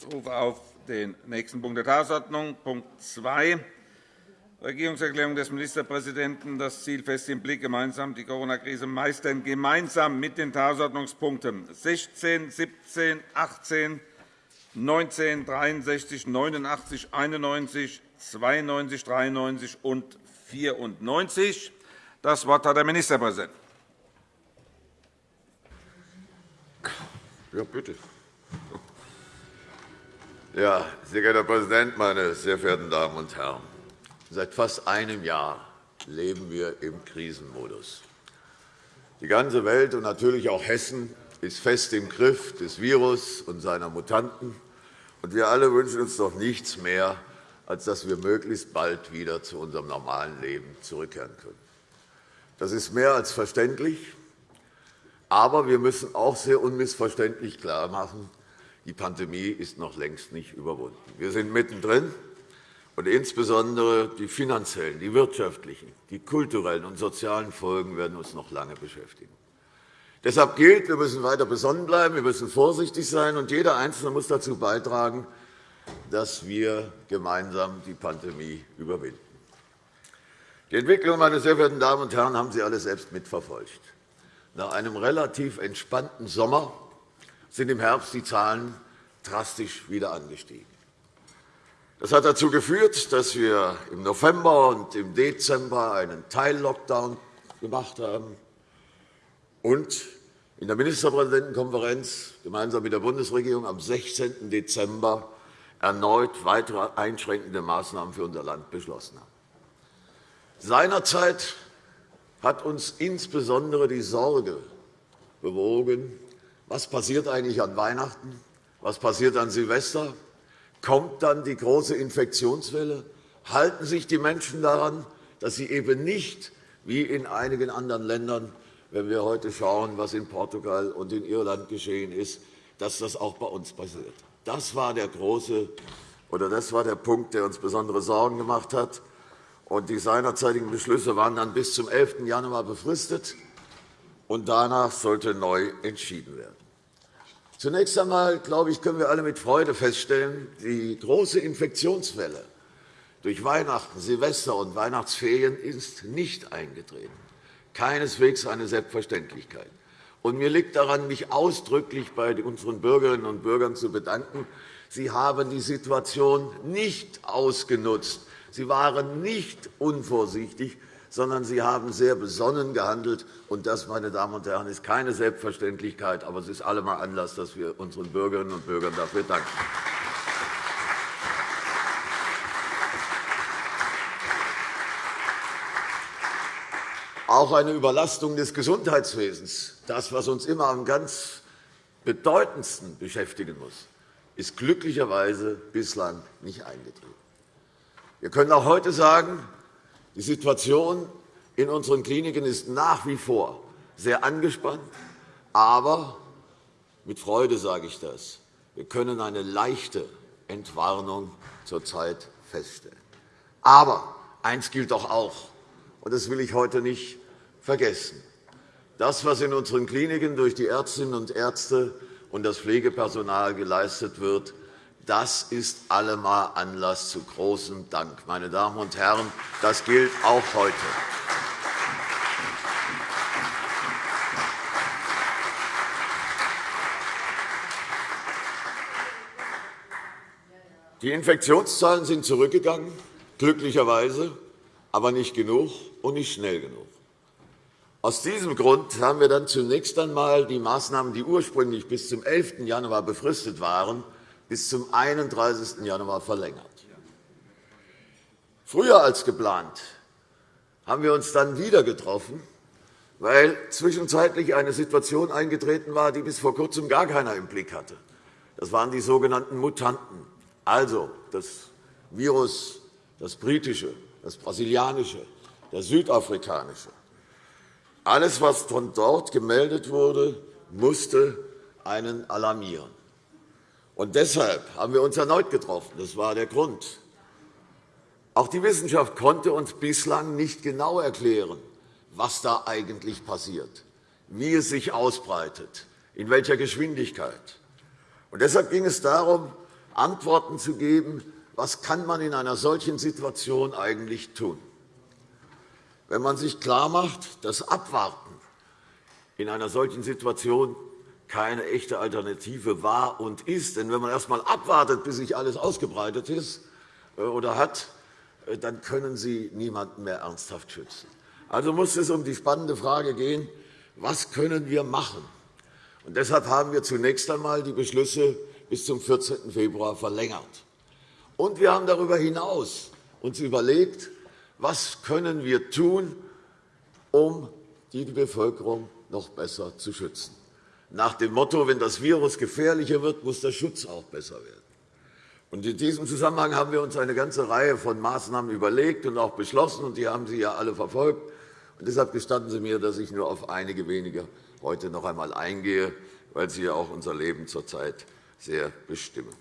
Ich rufe auf den nächsten Punkt der Tagesordnung, Punkt 2, Regierungserklärung des Ministerpräsidenten, das Ziel fest im Blick, gemeinsam die Corona-Krise meistern, gemeinsam mit den Tagesordnungspunkten 16, 17, 18, 19, 63, 89, 91, 92, 93 und 94. Das Wort hat der Ministerpräsident. Ja, bitte. Ja, sehr geehrter Herr Präsident, meine sehr verehrten Damen und Herren! Seit fast einem Jahr leben wir im Krisenmodus. Die ganze Welt und natürlich auch Hessen ist fest im Griff des Virus und seiner Mutanten. Und wir alle wünschen uns doch nichts mehr, als dass wir möglichst bald wieder zu unserem normalen Leben zurückkehren können. Das ist mehr als verständlich. Aber wir müssen auch sehr unmissverständlich klarmachen, die Pandemie ist noch längst nicht überwunden. Wir sind mittendrin, und insbesondere die finanziellen, die wirtschaftlichen, die kulturellen und sozialen Folgen werden uns noch lange beschäftigen. Deshalb gilt, wir müssen weiter besonnen bleiben, wir müssen vorsichtig sein, und jeder Einzelne muss dazu beitragen, dass wir gemeinsam die Pandemie überwinden. Die Entwicklung, meine sehr verehrten Damen und Herren, haben Sie alle selbst mitverfolgt. Nach einem relativ entspannten Sommer sind im Herbst die Zahlen drastisch wieder angestiegen. Das hat dazu geführt, dass wir im November und im Dezember einen Teil-Lockdown gemacht haben und in der Ministerpräsidentenkonferenz gemeinsam mit der Bundesregierung am 16. Dezember erneut weitere einschränkende Maßnahmen für unser Land beschlossen haben. Seinerzeit hat uns insbesondere die Sorge bewogen, was passiert eigentlich an Weihnachten, was passiert an Silvester, kommt dann die große Infektionswelle, halten sich die Menschen daran, dass sie eben nicht wie in einigen anderen Ländern, wenn wir heute schauen, was in Portugal und in Irland geschehen ist, dass das auch bei uns passiert. Das war der große oder das war der Punkt, der uns besondere Sorgen gemacht hat. Und die seinerzeitigen Beschlüsse waren dann bis zum 11. Januar befristet, und danach sollte neu entschieden werden. Zunächst einmal glaube ich, können wir alle mit Freude feststellen, die große Infektionswelle durch Weihnachten, Silvester und Weihnachtsferien ist nicht eingetreten. Keineswegs eine Selbstverständlichkeit. Und mir liegt daran, mich ausdrücklich bei unseren Bürgerinnen und Bürgern zu bedanken. Sie haben die Situation nicht ausgenutzt, Sie waren nicht unvorsichtig, sondern Sie haben sehr besonnen gehandelt. Und das, meine Damen und Herren, ist keine Selbstverständlichkeit, aber es ist allemal Anlass, dass wir unseren Bürgerinnen und Bürgern dafür danken. Auch eine Überlastung des Gesundheitswesens, das, was uns immer am ganz bedeutendsten beschäftigen muss, ist glücklicherweise bislang nicht eingetreten. Wir können auch heute sagen, die Situation in unseren Kliniken ist nach wie vor sehr angespannt. Aber mit Freude sage ich das. Wir können eine leichte Entwarnung zurzeit feststellen. Aber eines gilt doch auch, und das will ich heute nicht vergessen. Das, was in unseren Kliniken durch die Ärztinnen und Ärzte und das Pflegepersonal geleistet wird, das ist allemal Anlass zu großem Dank. Meine Damen und Herren, das gilt auch heute. Die Infektionszahlen sind zurückgegangen, glücklicherweise, aber nicht genug und nicht schnell genug. Aus diesem Grund haben wir dann zunächst einmal die Maßnahmen, die ursprünglich bis zum 11. Januar befristet waren, bis zum 31. Januar verlängert. Früher als geplant haben wir uns dann wieder getroffen, weil zwischenzeitlich eine Situation eingetreten war, die bis vor Kurzem gar keiner im Blick hatte. Das waren die sogenannten Mutanten, also das Virus, das britische, das brasilianische, das südafrikanische. Alles, was von dort gemeldet wurde, musste einen alarmieren. Und deshalb haben wir uns erneut getroffen. Das war der Grund. Auch die Wissenschaft konnte uns bislang nicht genau erklären, was da eigentlich passiert, wie es sich ausbreitet, in welcher Geschwindigkeit. Und deshalb ging es darum, Antworten zu geben, was kann man in einer solchen Situation eigentlich tun. Wenn man sich klarmacht, dass Abwarten in einer solchen Situation keine echte Alternative war und ist. Denn wenn man erst einmal abwartet, bis sich alles ausgebreitet ist äh, oder hat, äh, dann können Sie niemanden mehr ernsthaft schützen. Also muss es um die spannende Frage gehen, was können wir machen? Und deshalb haben wir zunächst einmal die Beschlüsse bis zum 14. Februar verlängert. Und wir haben darüber hinaus uns überlegt, was können wir tun, um die Bevölkerung noch besser zu schützen. Nach dem Motto, wenn das Virus gefährlicher wird, muss der Schutz auch besser werden. Und in diesem Zusammenhang haben wir uns eine ganze Reihe von Maßnahmen überlegt und auch beschlossen, und die haben Sie ja alle verfolgt. Und deshalb gestatten Sie mir, dass ich nur auf einige wenige heute noch einmal eingehe, weil sie ja auch unser Leben zurzeit sehr bestimmen.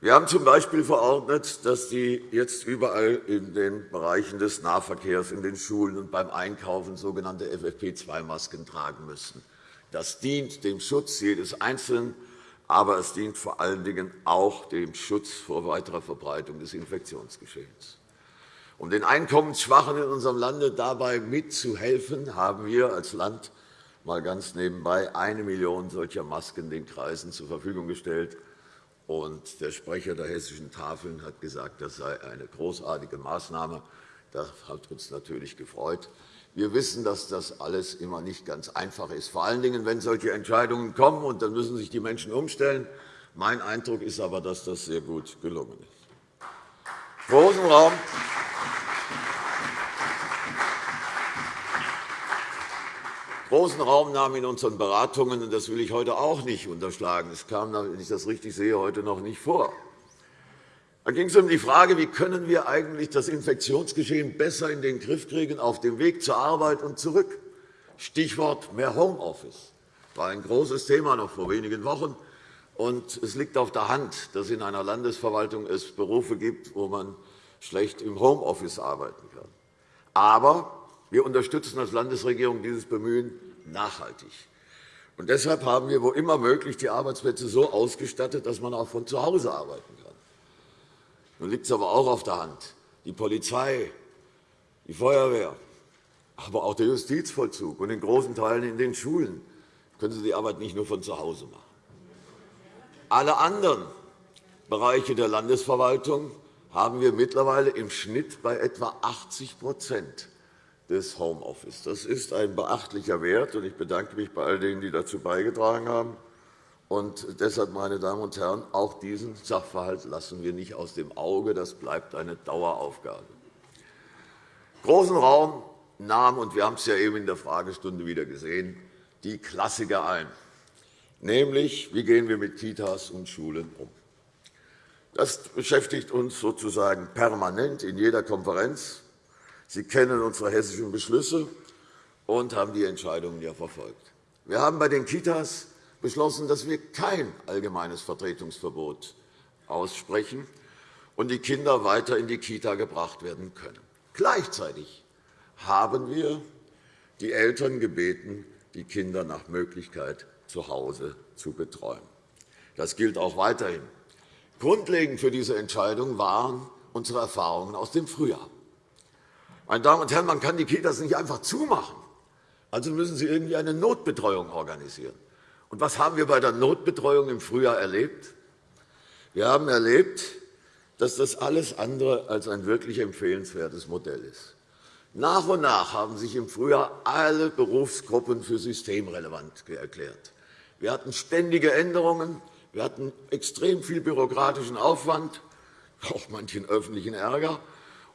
Wir haben z.B. verordnet, dass die jetzt überall in den Bereichen des Nahverkehrs, in den Schulen und beim Einkaufen sogenannte FFP2-Masken tragen müssen. Das dient dem Schutz jedes Einzelnen, aber es dient vor allen Dingen auch dem Schutz vor weiterer Verbreitung des Infektionsgeschehens. Um den Einkommensschwachen in unserem Lande dabei mitzuhelfen, haben wir als Land mal ganz nebenbei eine Million solcher Masken den Kreisen zur Verfügung gestellt. Und der Sprecher der Hessischen Tafeln hat gesagt, das sei eine großartige Maßnahme. Das hat uns natürlich gefreut. Wir wissen, dass das alles immer nicht ganz einfach ist, vor allen Dingen, wenn solche Entscheidungen kommen, und dann müssen sich die Menschen umstellen. Mein Eindruck ist aber, dass das sehr gut gelungen ist. Großen Raum großen Raum nahm in unseren Beratungen, und das will ich heute auch nicht unterschlagen, es kam, wenn ich das richtig sehe, heute noch nicht vor. Da ging es um die Frage, wie können wir eigentlich das Infektionsgeschehen besser in den Griff kriegen auf dem Weg zur Arbeit und zurück. Stichwort mehr Homeoffice. Das war ein großes Thema noch vor wenigen Wochen. Und es liegt auf der Hand, dass in einer Landesverwaltung es Berufe gibt, wo man schlecht im Homeoffice arbeiten kann. Aber wir unterstützen als Landesregierung dieses Bemühen nachhaltig. Und deshalb haben wir, wo immer möglich, die Arbeitsplätze so ausgestattet, dass man auch von zu Hause arbeiten kann. Nun liegt es aber auch auf der Hand. Die Polizei, die Feuerwehr, aber auch der Justizvollzug und in großen Teilen in den Schulen können Sie die Arbeit nicht nur von zu Hause machen. Alle anderen Bereiche der Landesverwaltung haben wir mittlerweile im Schnitt bei etwa 80% des Homeoffice. Das ist ein beachtlicher Wert, und ich bedanke mich bei all denen, die dazu beigetragen haben. Und deshalb, meine Damen und Herren, auch diesen Sachverhalt lassen wir nicht aus dem Auge. Das bleibt eine Daueraufgabe. Großen Raum nahm, und wir haben es ja eben in der Fragestunde wieder gesehen, die Klassiker ein, nämlich wie gehen wir mit Kitas und Schulen um. Das beschäftigt uns sozusagen permanent in jeder Konferenz. Sie kennen unsere hessischen Beschlüsse und haben die Entscheidungen ja verfolgt. Wir haben bei den Kitas beschlossen, dass wir kein allgemeines Vertretungsverbot aussprechen und die Kinder weiter in die Kita gebracht werden können. Gleichzeitig haben wir die Eltern gebeten, die Kinder nach Möglichkeit zu Hause zu betreuen. Das gilt auch weiterhin. Grundlegend für diese Entscheidung waren unsere Erfahrungen aus dem Frühjahr. Meine Damen und Herren, man kann die Kitas nicht einfach zumachen. Also müssen Sie irgendwie eine Notbetreuung organisieren. Und was haben wir bei der Notbetreuung im Frühjahr erlebt? Wir haben erlebt, dass das alles andere als ein wirklich empfehlenswertes Modell ist. Nach und nach haben sich im Frühjahr alle Berufsgruppen für systemrelevant erklärt. Wir hatten ständige Änderungen, wir hatten extrem viel bürokratischen Aufwand, auch manchen öffentlichen Ärger.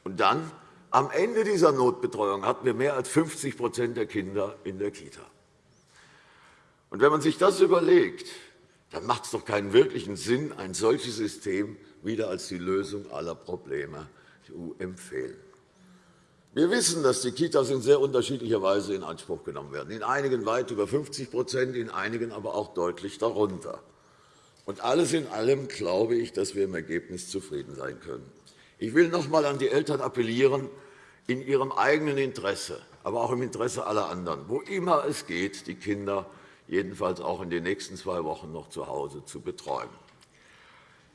Und dann am Ende dieser Notbetreuung hatten wir mehr als 50% der Kinder in der Kita. Und wenn man sich das überlegt, dann macht es doch keinen wirklichen Sinn, ein solches System wieder als die Lösung aller Probleme zu empfehlen. Wir wissen, dass die Kitas in sehr unterschiedlicher Weise in Anspruch genommen werden, in einigen weit über 50% in einigen aber auch deutlich darunter. Und alles in allem glaube ich, dass wir im Ergebnis zufrieden sein können. Ich will noch einmal an die Eltern appellieren, in ihrem eigenen Interesse, aber auch im Interesse aller anderen, wo immer es geht, die Kinder jedenfalls auch in den nächsten zwei Wochen noch zu Hause zu betreuen.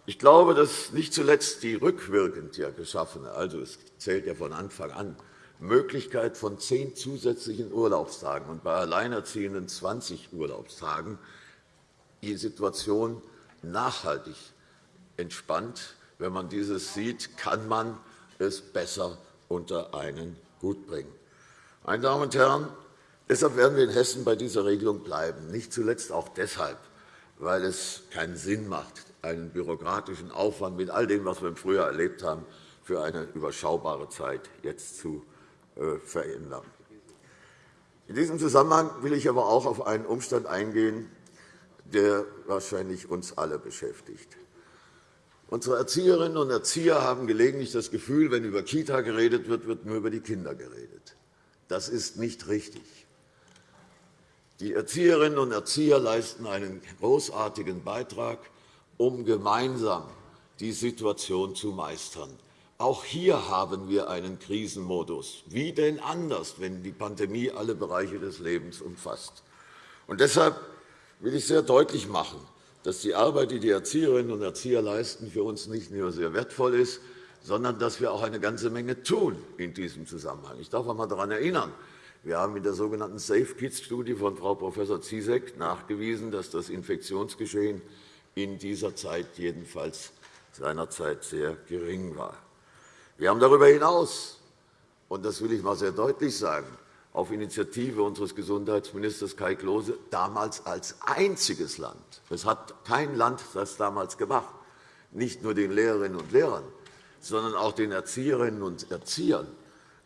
Ich glaube, dass nicht zuletzt die rückwirkend ja geschaffene, also es zählt ja von Anfang an, Möglichkeit von zehn zusätzlichen Urlaubstagen und bei Alleinerziehenden 20 Urlaubstagen die Situation nachhaltig entspannt. Wenn man dieses sieht, kann man es besser unter einen Hut bringen. Meine Damen und Herren, deshalb werden wir in Hessen bei dieser Regelung bleiben, nicht zuletzt auch deshalb, weil es keinen Sinn macht, einen bürokratischen Aufwand mit all dem, was wir im Frühjahr erlebt haben, für eine überschaubare Zeit jetzt zu äh, verändern. In diesem Zusammenhang will ich aber auch auf einen Umstand eingehen, der wahrscheinlich uns alle beschäftigt. Unsere Erzieherinnen und Erzieher haben gelegentlich das Gefühl, wenn über Kita geredet wird, wird nur über die Kinder geredet. Das ist nicht richtig. Die Erzieherinnen und Erzieher leisten einen großartigen Beitrag, um gemeinsam die Situation zu meistern. Auch hier haben wir einen Krisenmodus. Wie denn anders, wenn die Pandemie alle Bereiche des Lebens umfasst? Und deshalb will ich sehr deutlich machen, dass die Arbeit, die die Erzieherinnen und Erzieher leisten, für uns nicht nur sehr wertvoll ist, sondern dass wir auch eine ganze Menge tun in diesem Zusammenhang. Ich darf einmal daran erinnern, wir haben in der sogenannten Safe Kids-Studie von Frau Prof. Ziesek nachgewiesen, dass das Infektionsgeschehen in dieser Zeit jedenfalls seinerzeit sehr gering war. Wir haben darüber hinaus, und das will ich einmal sehr deutlich sagen, auf Initiative unseres Gesundheitsministers Kai Klose damals als einziges Land – es hat kein Land das damals gemacht, nicht nur den Lehrerinnen und Lehrern, sondern auch den Erzieherinnen und Erziehern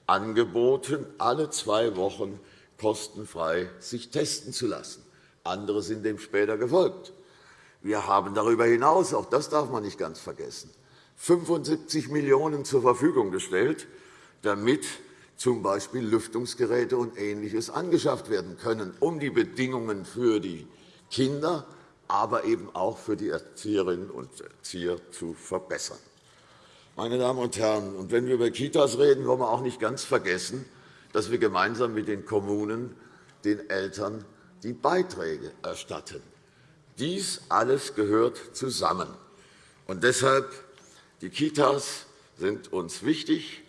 angeboten, alle zwei Wochen kostenfrei sich testen zu lassen. Andere sind dem später gefolgt. Wir haben darüber hinaus, auch das darf man nicht ganz vergessen, 75 Millionen € zur Verfügung gestellt, damit z.B. Lüftungsgeräte und Ähnliches angeschafft werden können, um die Bedingungen für die Kinder, aber eben auch für die Erzieherinnen und Erzieher zu verbessern. Meine Damen und Herren, und wenn wir über Kitas reden, wollen wir auch nicht ganz vergessen, dass wir gemeinsam mit den Kommunen den Eltern die Beiträge erstatten. Dies alles gehört zusammen. Und deshalb die Kitas sind uns wichtig.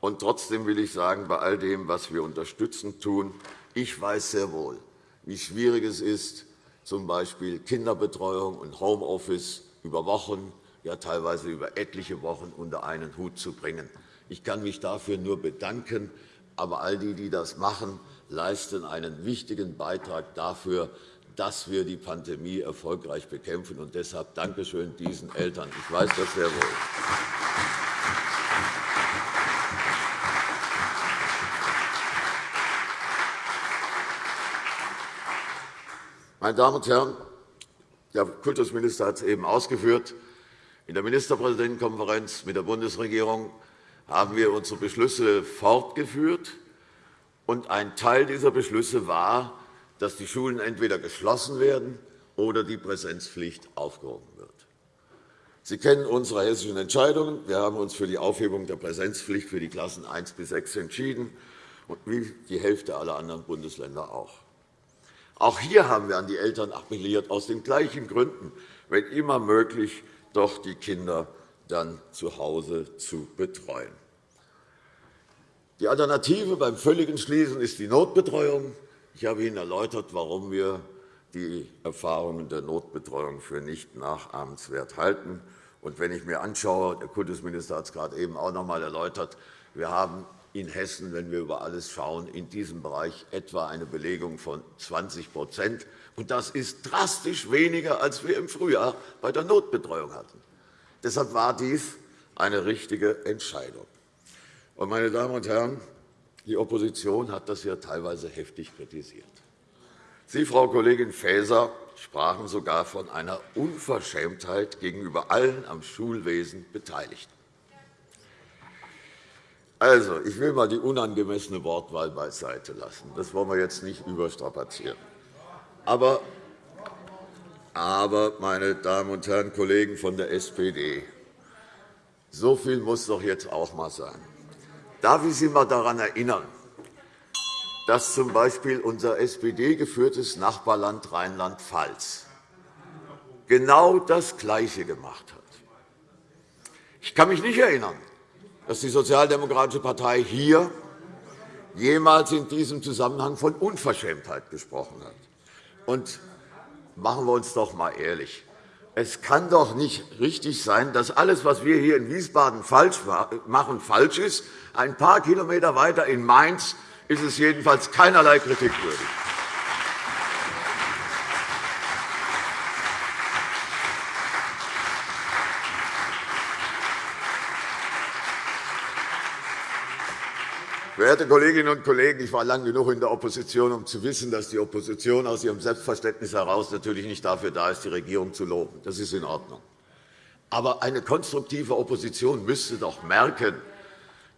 Und trotzdem will ich sagen, bei all dem, was wir unterstützend tun, ich weiß sehr wohl, wie schwierig es ist, z.B. Kinderbetreuung und Homeoffice über Wochen, ja teilweise über etliche Wochen unter einen Hut zu bringen. Ich kann mich dafür nur bedanken. Aber all die, die das machen, leisten einen wichtigen Beitrag dafür, dass wir die Pandemie erfolgreich bekämpfen. Und deshalb Dankeschön diesen Eltern. Ich weiß das sehr wohl. Meine Damen und Herren, der Kultusminister hat es eben ausgeführt. In der Ministerpräsidentenkonferenz mit der Bundesregierung haben wir unsere Beschlüsse fortgeführt. Und ein Teil dieser Beschlüsse war, dass die Schulen entweder geschlossen werden oder die Präsenzpflicht aufgehoben wird. Sie kennen unsere hessischen Entscheidungen. Wir haben uns für die Aufhebung der Präsenzpflicht für die Klassen 1 bis 6 entschieden, wie die Hälfte aller anderen Bundesländer auch. Auch hier haben wir an die Eltern appelliert, aus den gleichen Gründen, wenn immer möglich, doch die Kinder dann zu Hause zu betreuen. Die Alternative beim völligen Schließen ist die Notbetreuung. Ich habe Ihnen erläutert, warum wir die Erfahrungen der Notbetreuung für nicht nachahmenswert halten. Und wenn ich mir anschaue, der Kultusminister hat es gerade eben auch noch einmal erläutert, wir haben in Hessen, wenn wir über alles schauen, in diesem Bereich etwa eine Belegung von 20 und Das ist drastisch weniger, als wir im Frühjahr bei der Notbetreuung hatten. Deshalb war dies eine richtige Entscheidung. Meine Damen und Herren, die Opposition hat das ja teilweise heftig kritisiert. Sie, Frau Kollegin Faeser, sprachen sogar von einer Unverschämtheit gegenüber allen am Schulwesen Beteiligten. Also, ich will einmal die unangemessene Wortwahl beiseite lassen. Das wollen wir jetzt nicht überstrapazieren. Aber, aber meine Damen und Herren Kollegen von der SPD, so viel muss doch jetzt auch einmal sein. Darf ich Sie einmal daran erinnern, dass z.B. unser SPD-geführtes Nachbarland Rheinland-Pfalz genau das Gleiche gemacht hat. Ich kann mich nicht erinnern, dass die Sozialdemokratische Partei hier jemals in diesem Zusammenhang von Unverschämtheit gesprochen hat. Und machen wir uns doch einmal ehrlich. Es kann doch nicht richtig sein, dass alles, was wir hier in Wiesbaden falsch machen, falsch ist. Ein paar Kilometer weiter in Mainz ist es jedenfalls keinerlei Kritik Verehrte Kolleginnen und Kollegen, ich war lange genug in der Opposition, um zu wissen, dass die Opposition aus ihrem Selbstverständnis heraus natürlich nicht dafür da ist, die Regierung zu loben. Das ist in Ordnung. Aber eine konstruktive Opposition müsste doch merken,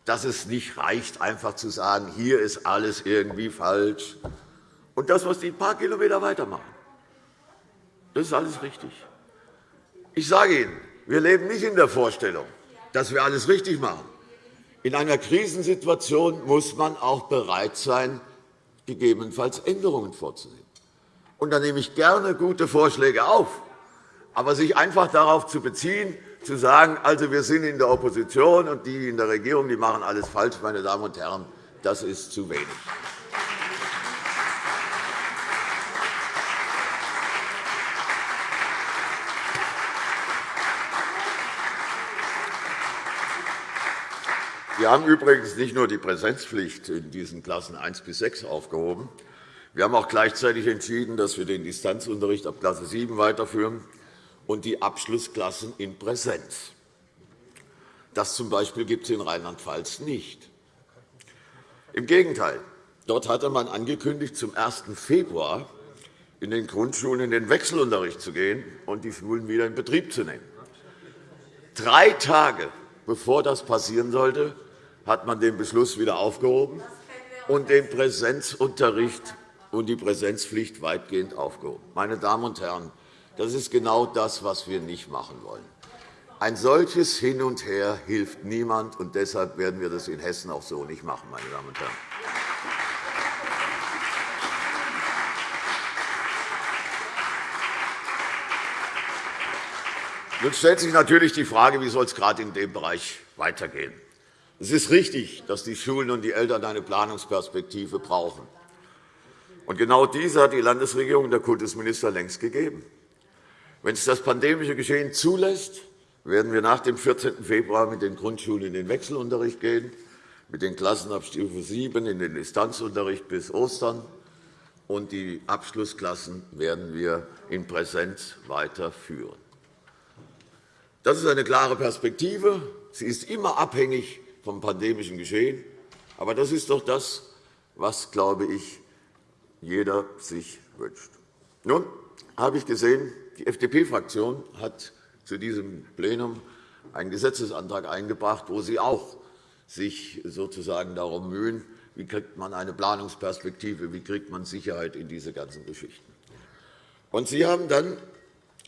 dass es nicht reicht, einfach zu sagen, hier ist alles irgendwie falsch. Und das, was die ein paar Kilometer weitermachen, das ist alles richtig. Ich sage Ihnen, wir leben nicht in der Vorstellung, dass wir alles richtig machen. In einer Krisensituation muss man auch bereit sein, gegebenenfalls Änderungen vorzunehmen. Und da nehme ich gerne gute Vorschläge auf. Aber sich einfach darauf zu beziehen, zu sagen, also wir sind in der Opposition und die in der Regierung die machen alles falsch, meine Damen und Herren, das ist zu wenig. Wir haben übrigens nicht nur die Präsenzpflicht in diesen Klassen 1 bis 6 aufgehoben. Wir haben auch gleichzeitig entschieden, dass wir den Distanzunterricht ab Klasse 7 weiterführen und die Abschlussklassen in Präsenz. Das Beispiel gibt es in Rheinland-Pfalz nicht. Im Gegenteil. Dort hatte man angekündigt, zum 1. Februar in den Grundschulen in den Wechselunterricht zu gehen und die Schulen wieder in Betrieb zu nehmen. Drei Tage bevor das passieren sollte, hat man den Beschluss wieder aufgehoben und den Präsenzunterricht und die Präsenzpflicht weitgehend aufgehoben. Meine Damen und Herren, das ist genau das, was wir nicht machen wollen. Ein solches Hin und Her hilft niemand, und deshalb werden wir das in Hessen auch so nicht machen. Meine Damen und Herren. Nun stellt sich natürlich die Frage, wie soll es gerade in dem Bereich weitergehen. Es ist richtig, dass die Schulen und die Eltern eine Planungsperspektive brauchen. Und genau diese hat die Landesregierung und der Kultusminister längst gegeben. Wenn es das pandemische Geschehen zulässt, werden wir nach dem 14. Februar mit den Grundschulen in den Wechselunterricht gehen, mit den Klassen ab Stufe 7 in den Distanzunterricht bis Ostern, und die Abschlussklassen werden wir in Präsenz weiterführen. Das ist eine klare Perspektive. Sie ist immer abhängig vom pandemischen Geschehen. Aber das ist doch das, was, glaube ich, jeder sich wünscht. Nun habe ich gesehen, die FDP-Fraktion hat zu diesem Plenum einen Gesetzesantrag eingebracht, wo Sie auch sich sozusagen darum mühen, wie kriegt man eine Planungsperspektive, wie kriegt man Sicherheit in diese ganzen Geschichten. Und Sie haben dann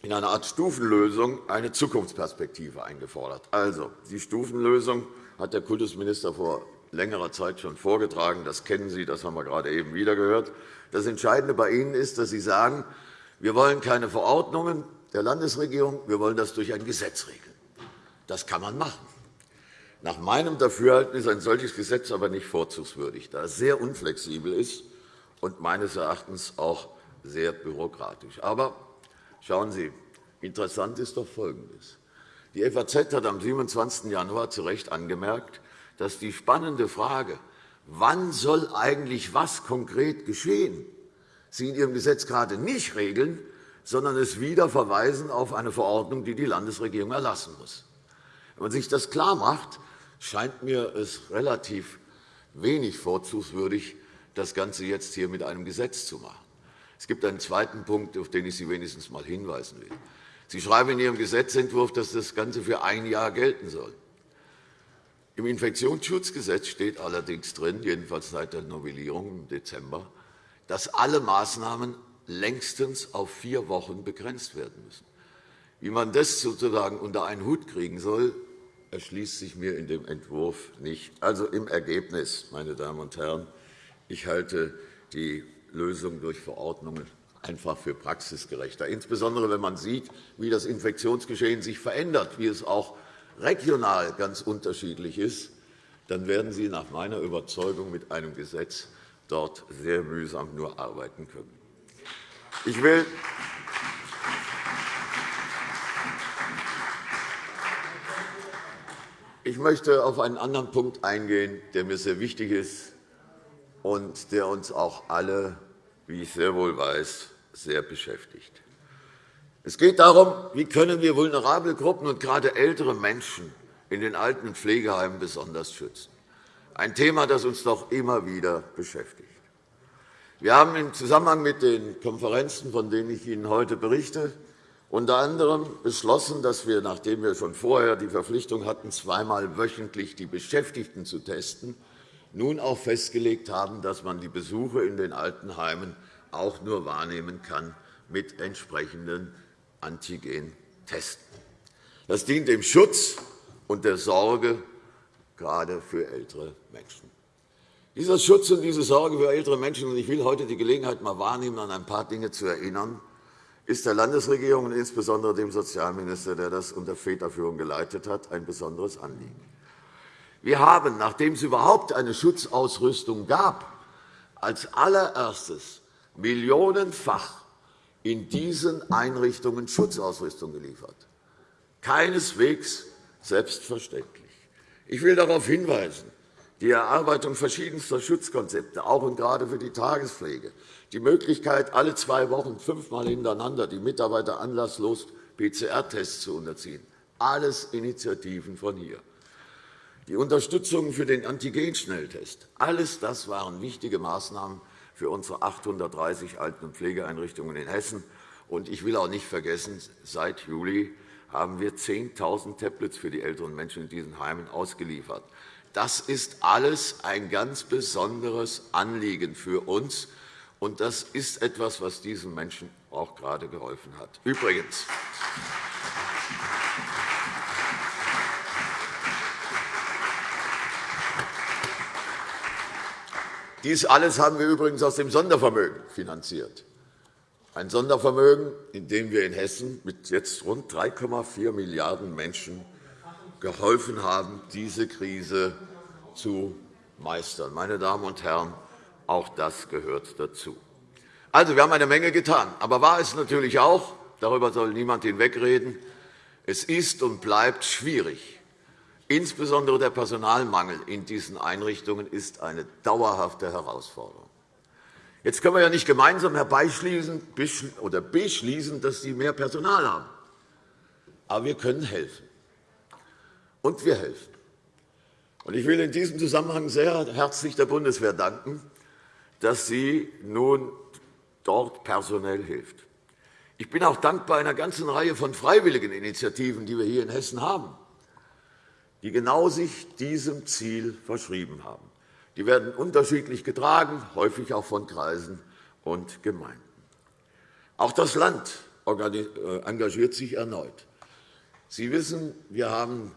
in einer Art Stufenlösung eine Zukunftsperspektive eingefordert. Also, die Stufenlösung hat der Kultusminister vor längerer Zeit schon vorgetragen. Das kennen Sie, das haben wir gerade eben wieder gehört. Das Entscheidende bei Ihnen ist, dass Sie sagen, wir wollen keine Verordnungen der Landesregierung, wir wollen das durch ein Gesetz regeln. Das kann man machen. Nach meinem Dafürhalten ist ein solches Gesetz aber nicht vorzugswürdig, da es sehr unflexibel ist und meines Erachtens auch sehr bürokratisch. Aber schauen Sie, interessant ist doch Folgendes. Die FAZ hat am 27. Januar zu Recht angemerkt, dass die spannende Frage, wann soll eigentlich was konkret geschehen, Sie in Ihrem Gesetz gerade nicht regeln, sondern es wieder verweisen auf eine Verordnung, die die Landesregierung erlassen muss. Wenn man sich das klarmacht, scheint mir es relativ wenig vorzugswürdig, das Ganze jetzt hier mit einem Gesetz zu machen. Es gibt einen zweiten Punkt, auf den ich Sie wenigstens einmal hinweisen will. Sie schreiben in Ihrem Gesetzentwurf, dass das Ganze für ein Jahr gelten soll. Im Infektionsschutzgesetz steht allerdings drin, jedenfalls seit der Novellierung im Dezember, dass alle Maßnahmen längstens auf vier Wochen begrenzt werden müssen. Wie man das sozusagen unter einen Hut kriegen soll, erschließt sich mir in dem Entwurf nicht. Also im Ergebnis, meine Damen und Herren, ich halte die Lösung durch Verordnungen einfach für praxisgerechter, insbesondere wenn man sieht, wie das Infektionsgeschehen sich verändert, wie es auch regional ganz unterschiedlich ist, dann werden Sie nach meiner Überzeugung mit einem Gesetz dort sehr mühsam nur arbeiten können. Ich will Ich möchte auf einen anderen Punkt eingehen, der mir sehr wichtig ist und der uns auch alle, wie ich sehr wohl weiß, sehr beschäftigt. Es geht darum, wie können wir vulnerable Gruppen und gerade ältere Menschen in den alten Pflegeheimen besonders schützen. Ein Thema, das uns doch immer wieder beschäftigt. Wir haben im Zusammenhang mit den Konferenzen, von denen ich Ihnen heute berichte, unter anderem beschlossen, dass wir, nachdem wir schon vorher die Verpflichtung hatten, zweimal wöchentlich die Beschäftigten zu testen, nun auch festgelegt haben, dass man die Besuche in den Altenheimen auch nur wahrnehmen kann mit entsprechenden Antigen-Testen. Das dient dem Schutz und der Sorge gerade für ältere Menschen. Dieser Schutz und diese Sorge für ältere Menschen, und ich will heute die Gelegenheit mal wahrnehmen, an ein paar Dinge zu erinnern, ist der Landesregierung und insbesondere dem Sozialminister, der das unter Väterführung geleitet hat, ein besonderes Anliegen. Wir haben, nachdem es überhaupt eine Schutzausrüstung gab, als allererstes millionenfach in diesen Einrichtungen Schutzausrüstung geliefert. Keineswegs selbstverständlich. Ich will darauf hinweisen, die Erarbeitung verschiedenster Schutzkonzepte, auch und gerade für die Tagespflege, die Möglichkeit, alle zwei Wochen fünfmal hintereinander die Mitarbeiter anlasslos PCR-Tests zu unterziehen. Alles Initiativen von hier. Die Unterstützung für den Antigenschnelltest. Alles das waren wichtige Maßnahmen für unsere 830 Alten- und Pflegeeinrichtungen in Hessen. Und ich will auch nicht vergessen, seit Juli haben wir 10.000 Tablets für die älteren Menschen in diesen Heimen ausgeliefert. Das ist alles ein ganz besonderes Anliegen für uns, und das ist etwas, was diesen Menschen auch gerade geholfen hat. Übrigens, Dies alles haben wir übrigens aus dem Sondervermögen finanziert. Ein Sondervermögen, in dem wir in Hessen mit jetzt rund 3,4 Milliarden Menschen geholfen haben, diese Krise zu meistern. Meine Damen und Herren, auch das gehört dazu. Also, wir haben eine Menge getan. Aber wahr ist natürlich auch, darüber soll niemand hinwegreden, es ist und bleibt schwierig. Insbesondere der Personalmangel in diesen Einrichtungen ist eine dauerhafte Herausforderung. Jetzt können wir ja nicht gemeinsam herbeischließen oder beschließen, dass sie mehr Personal haben. Aber wir können helfen. Und wir helfen. Ich will in diesem Zusammenhang sehr herzlich der Bundeswehr danken, dass sie nun dort personell hilft. Ich bin auch dankbar einer ganzen Reihe von freiwilligen Initiativen, die wir hier in Hessen haben, die genau sich diesem Ziel verschrieben haben. Die werden unterschiedlich getragen, häufig auch von Kreisen und Gemeinden. Auch das Land äh, engagiert sich erneut. Sie wissen, wir haben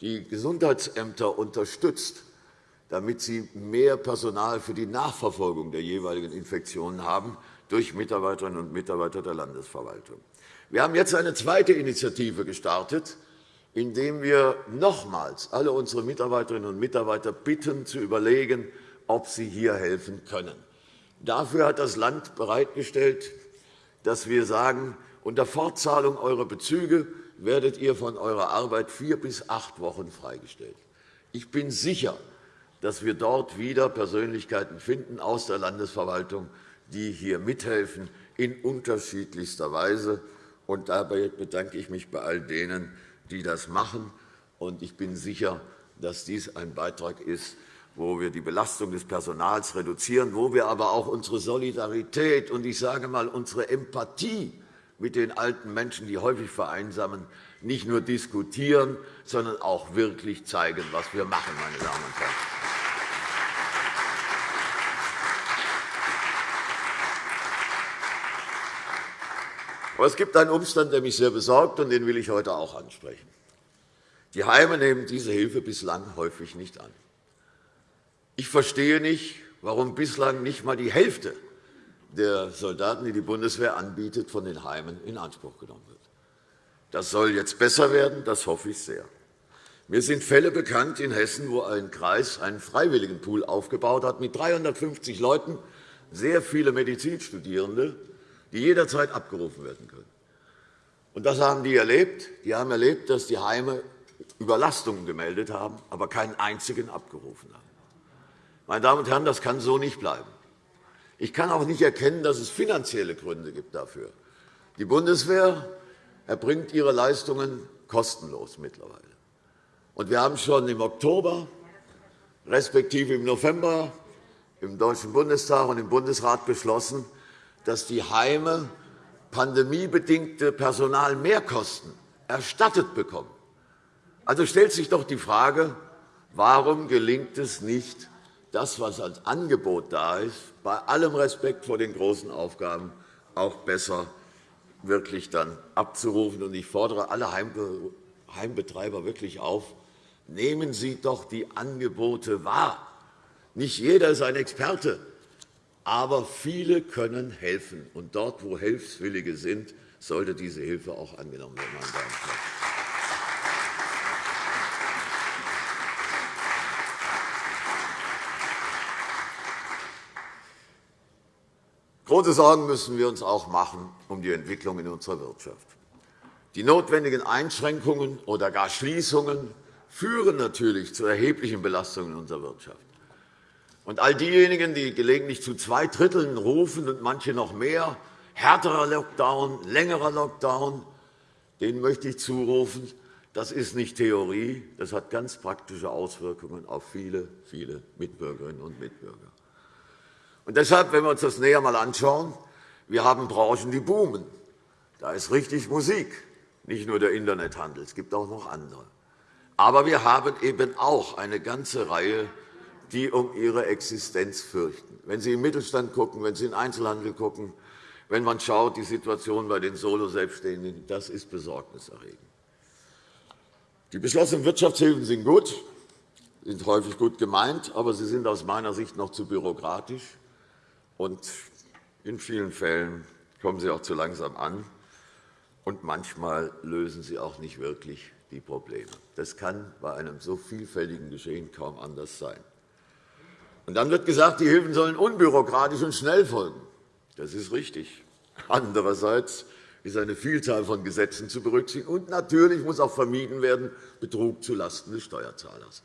die Gesundheitsämter unterstützt, damit sie mehr Personal für die Nachverfolgung der jeweiligen Infektionen haben durch Mitarbeiterinnen und Mitarbeiter der Landesverwaltung. Wir haben jetzt eine zweite Initiative gestartet, indem wir nochmals alle unsere Mitarbeiterinnen und Mitarbeiter bitten, zu überlegen, ob sie hier helfen können. Dafür hat das Land bereitgestellt, dass wir sagen, unter Fortzahlung eurer Bezüge werdet ihr von eurer Arbeit vier bis acht Wochen freigestellt. Ich bin sicher, dass wir dort wieder Persönlichkeiten finden aus der Landesverwaltung, die hier mithelfen in unterschiedlichster Weise. Und dabei bedanke ich mich bei all denen, die das machen. Und ich bin sicher, dass dies ein Beitrag ist, wo wir die Belastung des Personals reduzieren, wo wir aber auch unsere Solidarität und ich sage mal unsere Empathie mit den alten Menschen, die häufig vereinsamen, nicht nur diskutieren, sondern auch wirklich zeigen, was wir machen, meine Damen und Herren. Aber es gibt einen Umstand, der mich sehr besorgt, und den will ich heute auch ansprechen. Die Heime nehmen diese Hilfe bislang häufig nicht an. Ich verstehe nicht, warum bislang nicht einmal die Hälfte der Soldaten, die die Bundeswehr anbietet, von den Heimen in Anspruch genommen wird. Das soll jetzt besser werden, das hoffe ich sehr. Mir sind Fälle bekannt in Hessen, wo ein Kreis einen Freiwilligenpool aufgebaut hat mit 350 Leuten, sehr viele Medizinstudierende, die jederzeit abgerufen werden können. Und das haben die erlebt. Die haben erlebt, dass die Heime Überlastungen gemeldet haben, aber keinen einzigen abgerufen haben. Meine Damen und Herren, das kann so nicht bleiben. Ich kann auch nicht erkennen, dass es finanzielle Gründe gibt dafür. Die Bundeswehr erbringt ihre Leistungen kostenlos mittlerweile. Und wir haben schon im Oktober, respektive im November, im Deutschen Bundestag und im Bundesrat beschlossen, dass die Heime pandemiebedingte Personalmehrkosten erstattet bekommen. Also stellt sich doch die Frage, warum gelingt es nicht, das, was als Angebot da ist, bei allem Respekt vor den großen Aufgaben auch besser wirklich dann abzurufen. Ich fordere alle Heimbetreiber wirklich auf, nehmen Sie doch die Angebote wahr. Nicht jeder ist ein Experte, aber viele können helfen. Und dort, wo Hilfswillige sind, sollte diese Hilfe auch angenommen werden. Große Sorgen müssen wir uns auch machen um die Entwicklung in unserer Wirtschaft. Die notwendigen Einschränkungen oder gar Schließungen führen natürlich zu erheblichen Belastungen in unserer Wirtschaft. Und all diejenigen, die gelegentlich zu zwei Dritteln rufen und manche noch mehr, härterer Lockdown, längerer Lockdown, denen möchte ich zurufen, das ist nicht Theorie, das hat ganz praktische Auswirkungen auf viele, viele Mitbürgerinnen und Mitbürger. Und deshalb, wenn wir uns das näher einmal anschauen, wir haben Branchen, die boomen. Da ist richtig Musik, nicht nur der Internethandel, es gibt auch noch andere. Aber wir haben eben auch eine ganze Reihe, die um ihre Existenz fürchten. Wenn Sie im Mittelstand schauen, wenn Sie in Einzelhandel schauen, wenn man schaut, die Situation bei den Solo-Selbstständigen, das ist besorgniserregend. Die beschlossenen Wirtschaftshilfen sind gut, sind häufig gut gemeint, aber sie sind aus meiner Sicht noch zu bürokratisch. Und in vielen Fällen kommen sie auch zu langsam an, und manchmal lösen sie auch nicht wirklich die Probleme. Das kann bei einem so vielfältigen Geschehen kaum anders sein. Und dann wird gesagt, die Hilfen sollen unbürokratisch und schnell folgen. Das ist richtig. Andererseits ist eine Vielzahl von Gesetzen zu berücksichtigen. Und natürlich muss auch vermieden werden Betrug zulasten des Steuerzahlers.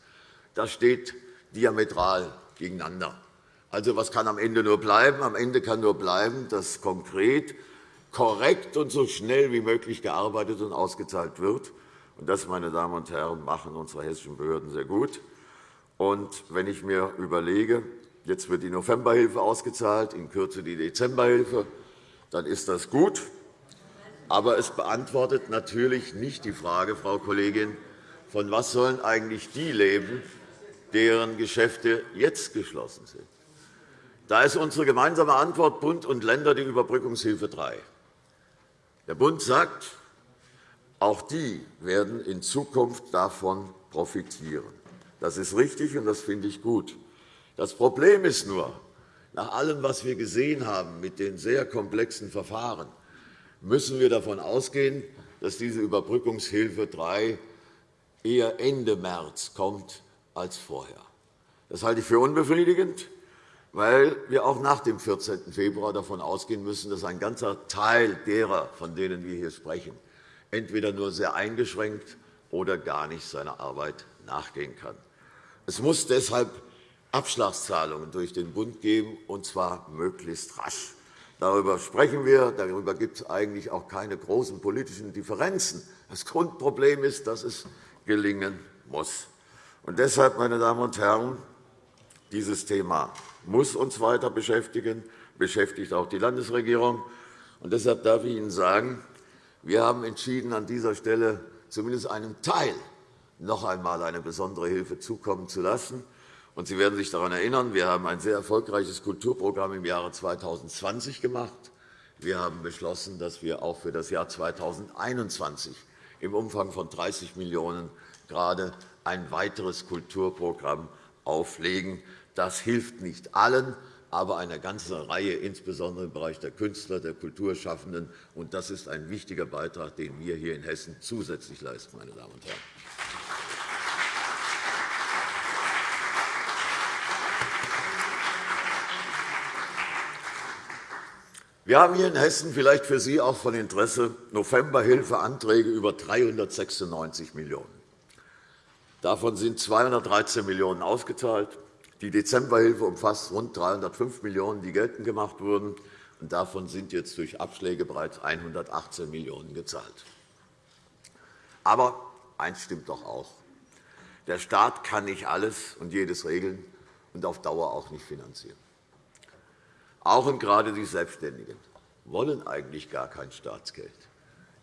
Das steht diametral gegeneinander. Also, was kann am Ende nur bleiben? Am Ende kann nur bleiben, dass konkret, korrekt und so schnell wie möglich gearbeitet und ausgezahlt wird. Und das, meine Damen und Herren, machen unsere hessischen Behörden sehr gut. Und wenn ich mir überlege, jetzt wird die Novemberhilfe ausgezahlt, in Kürze die Dezemberhilfe, dann ist das gut. Aber es beantwortet natürlich nicht die Frage, Frau Kollegin, von was sollen eigentlich die leben, deren Geschäfte jetzt geschlossen sind. Da ist unsere gemeinsame Antwort Bund und Länder die Überbrückungshilfe 3. Der Bund sagt, auch die werden in Zukunft davon profitieren. Das ist richtig, und das finde ich gut. Das Problem ist nur, nach allem, was wir gesehen haben mit den sehr komplexen Verfahren, müssen wir davon ausgehen, dass diese Überbrückungshilfe 3 eher Ende März kommt als vorher. Das halte ich für unbefriedigend weil wir auch nach dem 14. Februar davon ausgehen müssen, dass ein ganzer Teil derer, von denen wir hier sprechen, entweder nur sehr eingeschränkt oder gar nicht seiner Arbeit nachgehen kann. Es muss deshalb Abschlagszahlungen durch den Bund geben, und zwar möglichst rasch. Darüber sprechen wir. Darüber gibt es eigentlich auch keine großen politischen Differenzen. Das Grundproblem ist, dass es gelingen muss. Und deshalb, meine Damen und Herren, dieses Thema muss uns weiter beschäftigen, beschäftigt auch die Landesregierung. Und deshalb darf ich Ihnen sagen, wir haben entschieden, an dieser Stelle zumindest einem Teil noch einmal eine besondere Hilfe zukommen zu lassen. Und Sie werden sich daran erinnern, wir haben ein sehr erfolgreiches Kulturprogramm im Jahre 2020 gemacht. Wir haben beschlossen, dass wir auch für das Jahr 2021 im Umfang von 30 Millionen € gerade ein weiteres Kulturprogramm auflegen. Das hilft nicht allen, aber einer ganzen Reihe, insbesondere im Bereich der Künstler, der Kulturschaffenden. Und das ist ein wichtiger Beitrag, den wir hier in Hessen zusätzlich leisten, meine Damen und Herren. Wir haben hier in Hessen vielleicht für Sie auch von Interesse Novemberhilfeanträge über 396 Millionen €. Davon sind 213 Millionen € ausgezahlt. Die Dezemberhilfe umfasst rund 305 Millionen €, die geltend gemacht wurden. Und davon sind jetzt durch Abschläge bereits 118 Millionen € gezahlt. Aber eines stimmt doch auch. Der Staat kann nicht alles und jedes regeln und auf Dauer auch nicht finanzieren. Auch und gerade die Selbstständigen wollen eigentlich gar kein Staatsgeld.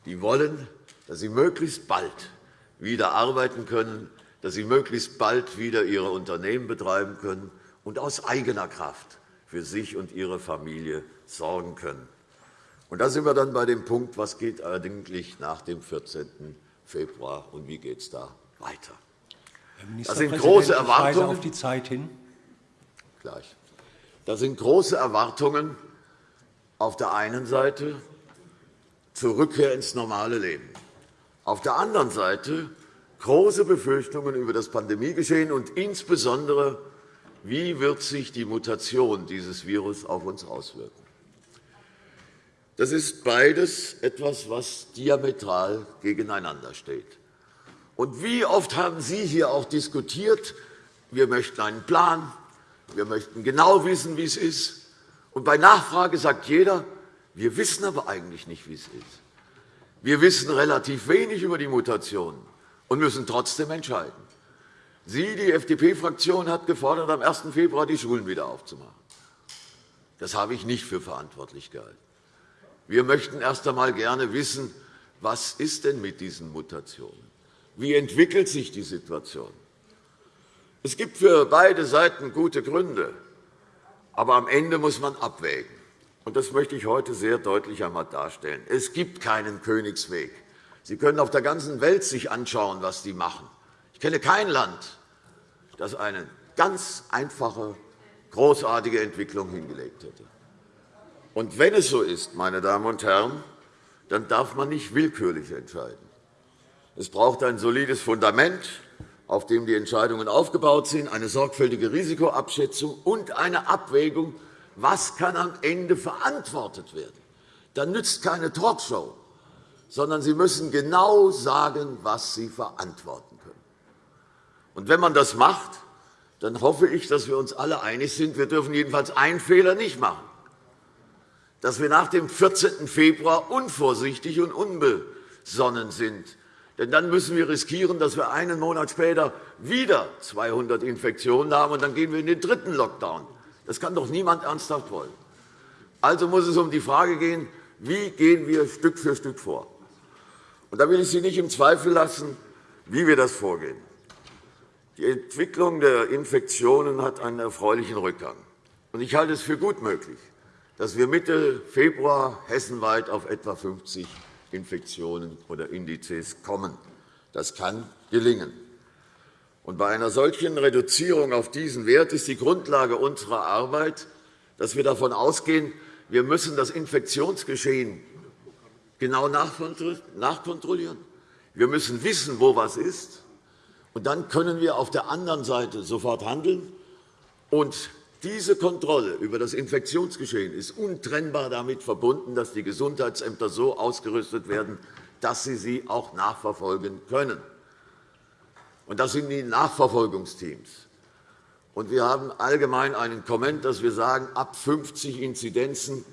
Die wollen, dass sie möglichst bald wieder arbeiten können, dass sie möglichst bald wieder ihre Unternehmen betreiben können und aus eigener Kraft für sich und ihre Familie sorgen können. Und da sind wir dann bei dem Punkt, was geht eigentlich nach dem 14. Februar und wie geht es da weiter. Das sind große Erwartungen. auf die Zeit hin. Gleich. Das sind große Erwartungen auf der einen Seite zur Rückkehr ins normale Leben, auf der anderen Seite große Befürchtungen über das Pandemiegeschehen und insbesondere, wie wird sich die Mutation dieses Virus auf uns auswirken. Das ist beides etwas, was diametral gegeneinander steht. Und wie oft haben Sie hier auch diskutiert, wir möchten einen Plan, wir möchten genau wissen, wie es ist. Und bei Nachfrage sagt jeder, wir wissen aber eigentlich nicht, wie es ist. Wir wissen relativ wenig über die Mutationen und müssen trotzdem entscheiden. Sie, die FDP-Fraktion, hat gefordert, am 1. Februar die Schulen wieder aufzumachen. Das habe ich nicht für verantwortlich gehalten. Wir möchten erst einmal gerne wissen, was ist denn mit diesen Mutationen? Wie entwickelt sich die Situation? Es gibt für beide Seiten gute Gründe, aber am Ende muss man abwägen. Und das möchte ich heute sehr deutlich einmal darstellen. Es gibt keinen Königsweg. Sie können auf der ganzen Welt sich anschauen, was die machen. Ich kenne kein Land, das eine ganz einfache, großartige Entwicklung hingelegt hätte. Und wenn es so ist, meine Damen und Herren, dann darf man nicht willkürlich entscheiden. Es braucht ein solides Fundament, auf dem die Entscheidungen aufgebaut sind, eine sorgfältige Risikoabschätzung und eine Abwägung, was kann am Ende verantwortet werden. Dann nützt keine Talkshow, sondern Sie müssen genau sagen, was Sie verantworten können. Und wenn man das macht, dann hoffe ich, dass wir uns alle einig sind, wir dürfen jedenfalls einen Fehler nicht machen, dass wir nach dem 14. Februar unvorsichtig und unbesonnen sind. Denn dann müssen wir riskieren, dass wir einen Monat später wieder 200 Infektionen haben, und dann gehen wir in den dritten Lockdown. Das kann doch niemand ernsthaft wollen. Also muss es um die Frage gehen, wie gehen wir Stück für Stück vor. Und da will ich Sie nicht im Zweifel lassen, wie wir das vorgehen. Die Entwicklung der Infektionen hat einen erfreulichen Rückgang. Ich halte es für gut möglich, dass wir Mitte Februar hessenweit auf etwa 50 Infektionen oder Indizes kommen. Das kann gelingen. Und bei einer solchen Reduzierung auf diesen Wert ist die Grundlage unserer Arbeit, dass wir davon ausgehen, wir müssen das Infektionsgeschehen genau nachkontrollieren. Wir müssen wissen, wo was ist. Und dann können wir auf der anderen Seite sofort handeln. Und diese Kontrolle über das Infektionsgeschehen ist untrennbar damit verbunden, dass die Gesundheitsämter so ausgerüstet werden, dass sie sie auch nachverfolgen können. Und das sind die Nachverfolgungsteams. Und wir haben allgemein einen Komment, dass wir sagen, ab 50 Inzidenzen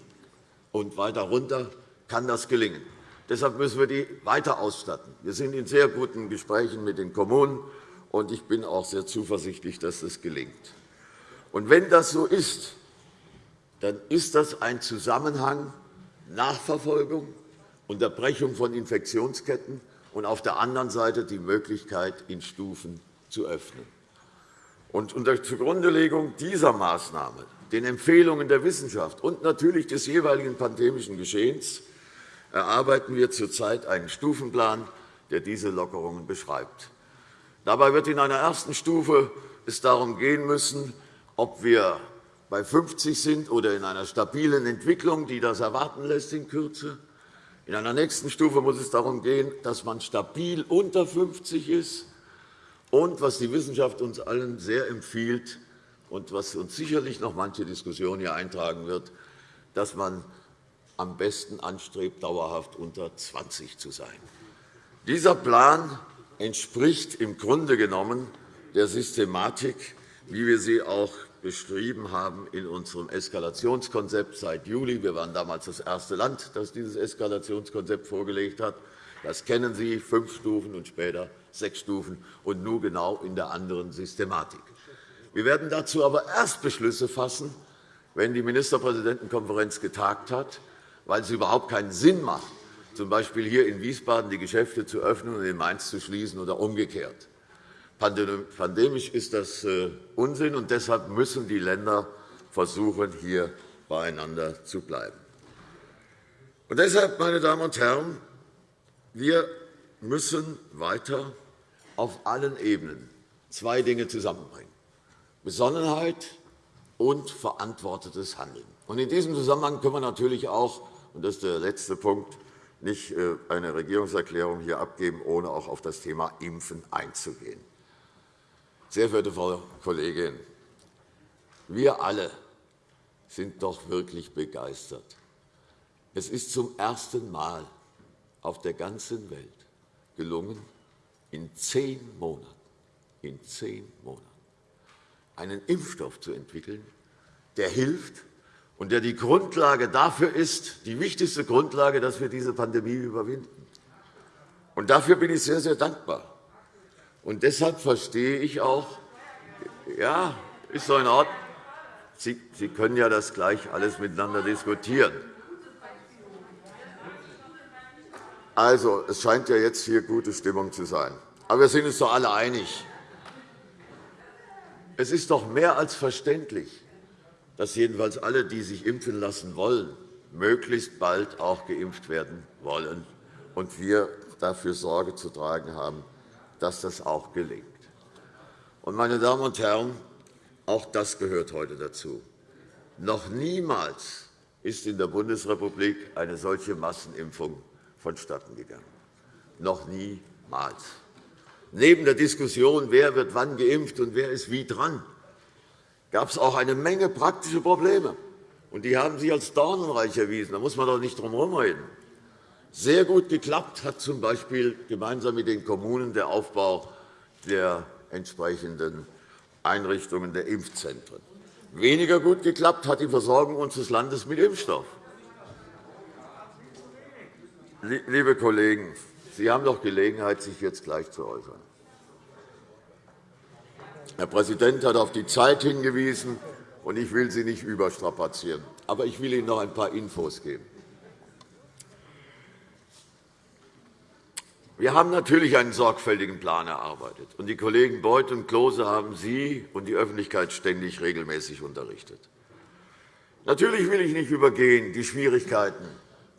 und weiter runter kann das gelingen. Deshalb müssen wir die weiter ausstatten. Wir sind in sehr guten Gesprächen mit den Kommunen, und ich bin auch sehr zuversichtlich, dass das gelingt. Und wenn das so ist, dann ist das ein Zusammenhang Nachverfolgung, Unterbrechung von Infektionsketten und auf der anderen Seite die Möglichkeit, in Stufen zu öffnen. Und unter Zugrundelegung dieser Maßnahme, den Empfehlungen der Wissenschaft und natürlich des jeweiligen pandemischen Geschehens erarbeiten wir zurzeit einen Stufenplan, der diese Lockerungen beschreibt. Dabei wird in einer ersten Stufe es darum gehen müssen, ob wir bei 50 sind oder in einer stabilen Entwicklung, die das erwarten lässt in Kürze. In einer nächsten Stufe muss es darum gehen, dass man stabil unter 50 ist und, was die Wissenschaft uns allen sehr empfiehlt und was uns sicherlich noch manche Diskussion hier eintragen wird, dass man am besten anstrebt, dauerhaft unter 20 zu sein. Dieser Plan entspricht im Grunde genommen der Systematik, wie wir sie auch beschrieben haben in unserem Eskalationskonzept seit Juli. Wir waren damals das erste Land, das dieses Eskalationskonzept vorgelegt hat. Das kennen Sie, fünf Stufen und später sechs Stufen, und nun genau in der anderen Systematik. Wir werden dazu aber erst Beschlüsse fassen, wenn die Ministerpräsidentenkonferenz getagt hat, weil es überhaupt keinen Sinn macht, z. B. hier in Wiesbaden die Geschäfte zu öffnen und in Mainz zu schließen oder umgekehrt. Pandemisch ist das äh, Unsinn, und deshalb müssen die Länder versuchen, hier beieinander zu bleiben. Und deshalb, meine Damen und Herren, wir müssen weiter auf allen Ebenen zwei Dinge zusammenbringen. Besonnenheit und verantwortetes Handeln. In diesem Zusammenhang können wir natürlich auch, und das ist der letzte Punkt, nicht äh, eine Regierungserklärung hier abgeben, ohne auch auf das Thema Impfen einzugehen. Sehr verehrte Frau Kollegin, wir alle sind doch wirklich begeistert. Es ist zum ersten Mal auf der ganzen Welt gelungen, in zehn Monaten, in zehn Monaten einen Impfstoff zu entwickeln, der hilft und der die Grundlage dafür ist, die wichtigste Grundlage, dass wir diese Pandemie überwinden. Und dafür bin ich sehr, sehr dankbar. Und deshalb verstehe ich auch, ja, ist so in Ordnung. Sie, Sie können ja das gleich alles miteinander diskutieren. Also, es scheint ja jetzt hier gute Stimmung zu sein. Aber wir sind uns doch alle einig. Es ist doch mehr als verständlich, dass jedenfalls alle, die sich impfen lassen wollen, möglichst bald auch geimpft werden wollen und wir dafür Sorge zu tragen haben, dass das auch gelingt. Meine Damen und Herren, auch das gehört heute dazu. Noch niemals ist in der Bundesrepublik eine solche Massenimpfung vonstatten gegangen. Noch niemals. Neben der Diskussion, wer wird wann geimpft und wer ist wie dran, gab es auch eine Menge praktische Probleme. Und die haben sich als dornenreich erwiesen. Da muss man doch nicht drum herumreden. Sehr gut geklappt hat z.B. gemeinsam mit den Kommunen der Aufbau der entsprechenden Einrichtungen der Impfzentren. Weniger gut geklappt hat die Versorgung unseres Landes mit Impfstoff. Liebe Kollegen, Sie haben doch Gelegenheit, sich jetzt gleich zu äußern. Herr Präsident hat auf die Zeit hingewiesen, und ich will Sie nicht überstrapazieren. Aber ich will Ihnen noch ein paar Infos geben. Wir haben natürlich einen sorgfältigen Plan erarbeitet. und Die Kollegen Beuth und Klose haben Sie und die Öffentlichkeit ständig regelmäßig unterrichtet. Natürlich will ich nicht übergehen die Schwierigkeiten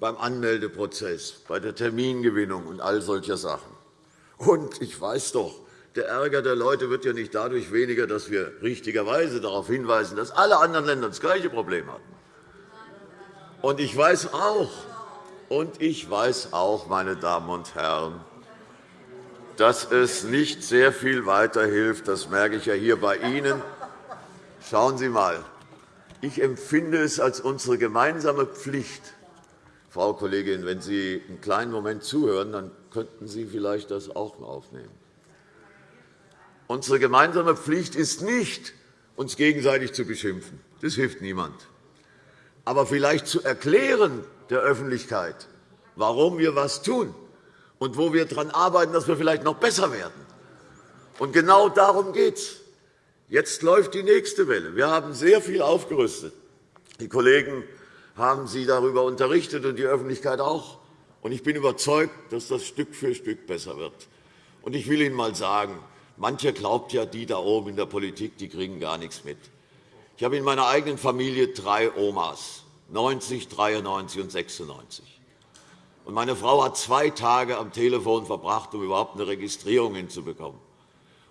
beim Anmeldeprozess, bei der Termingewinnung und all solcher Sachen. Und ich weiß doch, der Ärger der Leute wird ja nicht dadurch weniger, dass wir richtigerweise darauf hinweisen, dass alle anderen Länder das gleiche Problem hatten. Und ich weiß auch, und ich weiß auch, meine Damen und Herren, dass es nicht sehr viel weiterhilft. Das merke ich ja hier bei Ihnen. Schauen Sie einmal. Ich empfinde es als unsere gemeinsame Pflicht, Frau Kollegin, wenn Sie einen kleinen Moment zuhören, dann könnten Sie vielleicht das auch aufnehmen. Unsere gemeinsame Pflicht ist nicht, uns gegenseitig zu beschimpfen. Das hilft niemand. Aber vielleicht zu erklären, der Öffentlichkeit, warum wir etwas tun und wo wir daran arbeiten, dass wir vielleicht noch besser werden. Und genau darum geht es. Jetzt läuft die nächste Welle. Wir haben sehr viel aufgerüstet. Die Kollegen haben Sie darüber unterrichtet und die Öffentlichkeit auch. Ich bin überzeugt, dass das Stück für Stück besser wird. Ich will Ihnen einmal sagen, mancher glaubt ja, die da oben in der Politik die kriegen gar nichts mit. Ich habe in meiner eigenen Familie drei Omas. 90, 93 und 96. Und meine Frau hat zwei Tage am Telefon verbracht, um überhaupt eine Registrierung hinzubekommen.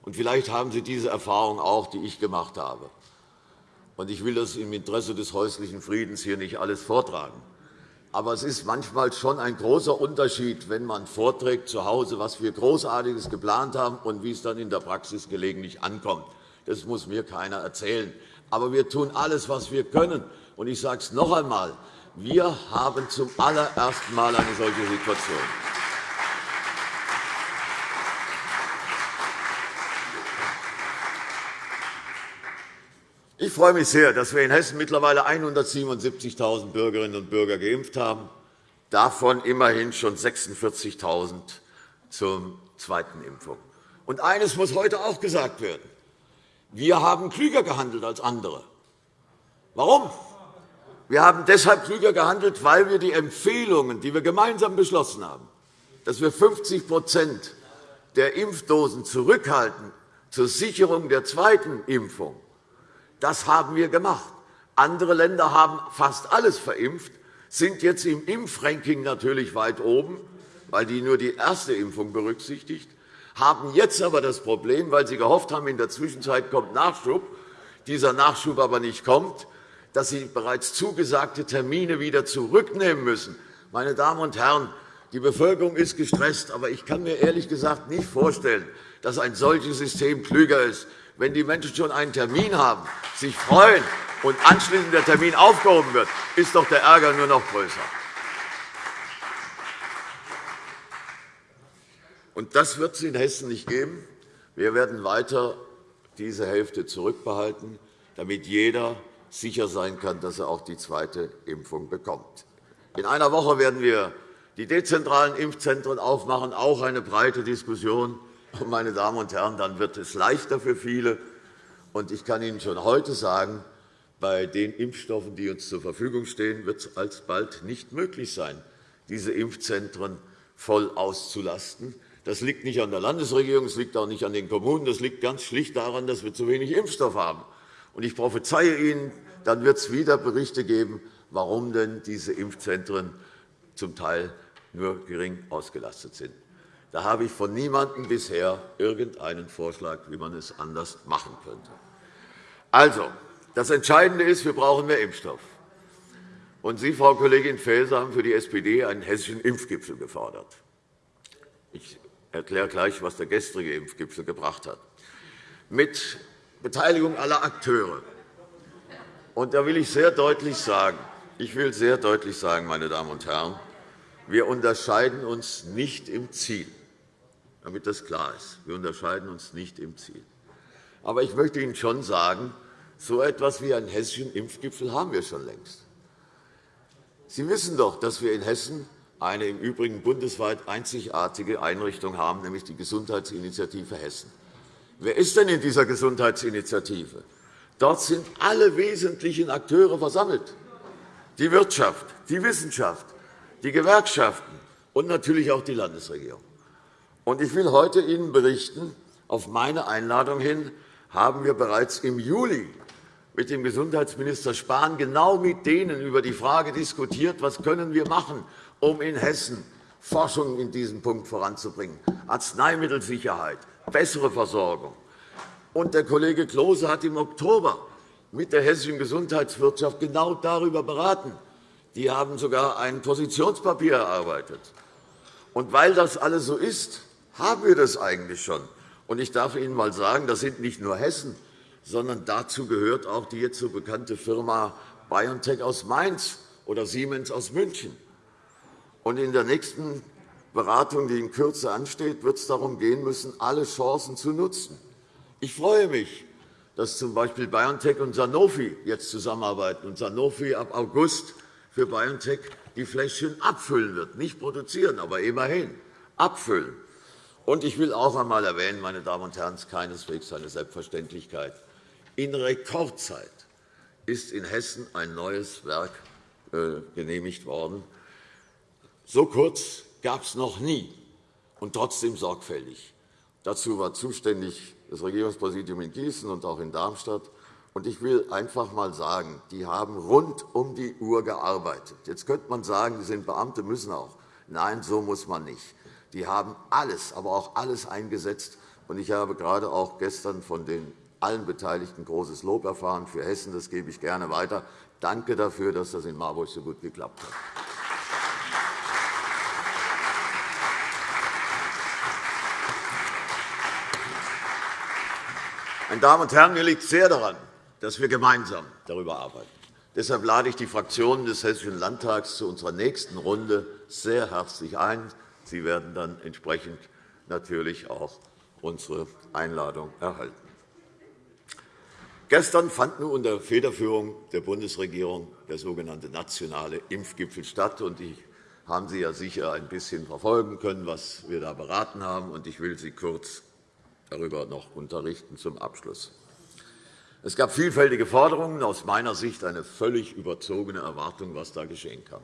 Und vielleicht haben Sie diese Erfahrung auch, die ich gemacht habe. Und ich will das im Interesse des häuslichen Friedens hier nicht alles vortragen. Aber es ist manchmal schon ein großer Unterschied, wenn man vorträgt zu Hause, was wir Großartiges geplant haben und wie es dann in der Praxis gelegentlich ankommt. Das muss mir keiner erzählen. Aber wir tun alles, was wir können, und ich sage es noch einmal, Wir haben zum allerersten Mal eine solche Situation. Ich freue mich sehr, dass wir in Hessen mittlerweile 177.000 Bürgerinnen und Bürger geimpft haben, davon immerhin schon 46.000 zur zweiten Impfung. Und eines muss heute auch gesagt werden. Wir haben klüger gehandelt als andere. Warum? Wir haben deshalb klüger gehandelt, weil wir die Empfehlungen, die wir gemeinsam beschlossen haben, dass wir 50% der Impfdosen zurückhalten zur Sicherung der zweiten Impfung, das haben wir gemacht. Andere Länder haben fast alles verimpft, sind jetzt im Impfranking natürlich weit oben, weil die nur die erste Impfung berücksichtigt, haben jetzt aber das Problem, weil sie gehofft haben, in der Zwischenzeit kommt Nachschub, dieser Nachschub aber nicht kommt, dass sie bereits zugesagte Termine wieder zurücknehmen müssen. Meine Damen und Herren, die Bevölkerung ist gestresst, aber ich kann mir ehrlich gesagt nicht vorstellen, dass ein solches System klüger ist wenn die Menschen schon einen Termin haben, sich freuen und anschließend der Termin aufgehoben wird, ist doch der Ärger nur noch größer. Und das wird es in Hessen nicht geben. Wir werden weiter diese Hälfte zurückbehalten, damit jeder sicher sein kann, dass er auch die zweite Impfung bekommt. In einer Woche werden wir die dezentralen Impfzentren aufmachen, auch eine breite Diskussion meine Damen und Herren, dann wird es leichter für viele. Ich kann Ihnen schon heute sagen, bei den Impfstoffen, die uns zur Verfügung stehen, wird es alsbald nicht möglich sein, diese Impfzentren voll auszulasten. Das liegt nicht an der Landesregierung, es liegt auch nicht an den Kommunen. Das liegt ganz schlicht daran, dass wir zu wenig Impfstoff haben. Ich prophezeie Ihnen, dann wird es wieder Berichte geben, warum denn diese Impfzentren zum Teil nur gering ausgelastet sind. Da habe ich von niemandem bisher irgendeinen Vorschlag, wie man es anders machen könnte. Also, das Entscheidende ist, wir brauchen mehr Impfstoff. Und Sie, Frau Kollegin Faeser, haben für die SPD einen hessischen Impfgipfel gefordert. Ich erkläre gleich, was der gestrige Impfgipfel gebracht hat. Mit Beteiligung aller Akteure. Und da will ich sehr deutlich sagen, ich will sehr deutlich sagen, meine Damen und Herren, wir unterscheiden uns nicht im Ziel damit das klar ist. Wir unterscheiden uns nicht im Ziel. Aber ich möchte Ihnen schon sagen, so etwas wie einen hessischen Impfgipfel haben wir schon längst. Sie wissen doch, dass wir in Hessen eine im Übrigen bundesweit einzigartige Einrichtung haben, nämlich die Gesundheitsinitiative Hessen. Wer ist denn in dieser Gesundheitsinitiative? Dort sind alle wesentlichen Akteure versammelt. Die Wirtschaft, die Wissenschaft, die Gewerkschaften und natürlich auch die Landesregierung. Ich will heute Ihnen berichten, auf meine Einladung hin haben wir bereits im Juli mit dem Gesundheitsminister Spahn genau mit denen über die Frage diskutiert, was können wir machen, um in Hessen Forschung in diesem Punkt voranzubringen, Arzneimittelsicherheit, bessere Versorgung. Und der Kollege Klose hat im Oktober mit der hessischen Gesundheitswirtschaft genau darüber beraten. Die haben sogar ein Positionspapier erarbeitet. Und weil das alles so ist, haben wir das eigentlich schon. Und ich darf Ihnen einmal sagen, das sind nicht nur Hessen, sondern dazu gehört auch die jetzt so bekannte Firma BioNTech aus Mainz oder Siemens aus München. Und in der nächsten Beratung, die in Kürze ansteht, wird es darum gehen müssen, alle Chancen zu nutzen. Ich freue mich, dass z. B. BioNTech und Sanofi jetzt zusammenarbeiten und Sanofi ab August für BioNTech die Fläschchen abfüllen wird, nicht produzieren, aber immerhin abfüllen. Und ich will auch einmal erwähnen, meine Damen und Herren, es ist keineswegs eine Selbstverständlichkeit. In Rekordzeit ist in Hessen ein neues Werk äh, genehmigt worden. So kurz gab es noch nie, und trotzdem sorgfältig. Dazu war zuständig das Regierungspräsidium in Gießen und auch in Darmstadt. Ich will einfach einmal sagen, die haben rund um die Uhr gearbeitet. Jetzt könnte man sagen, die sind Beamte, müssen auch. Nein, so muss man nicht. Die haben alles, aber auch alles eingesetzt. Ich habe gerade auch gestern von den allen Beteiligten großes Lob erfahren für Hessen. Das gebe ich gerne weiter. Danke dafür, dass das in Marburg so gut geklappt hat. Meine Damen und Herren, mir liegt sehr daran, dass wir gemeinsam darüber arbeiten. Deshalb lade ich die Fraktionen des Hessischen Landtags zu unserer nächsten Runde sehr herzlich ein. Sie werden dann entsprechend natürlich auch unsere Einladung erhalten. Gestern fand nun unter Federführung der Bundesregierung der sogenannte nationale Impfgipfel statt. Ich haben Sie ja sicher ein bisschen verfolgen können, was wir da beraten haben. Ich will Sie kurz darüber noch unterrichten zum Abschluss. Es gab vielfältige Forderungen, aus meiner Sicht eine völlig überzogene Erwartung, was da geschehen kann.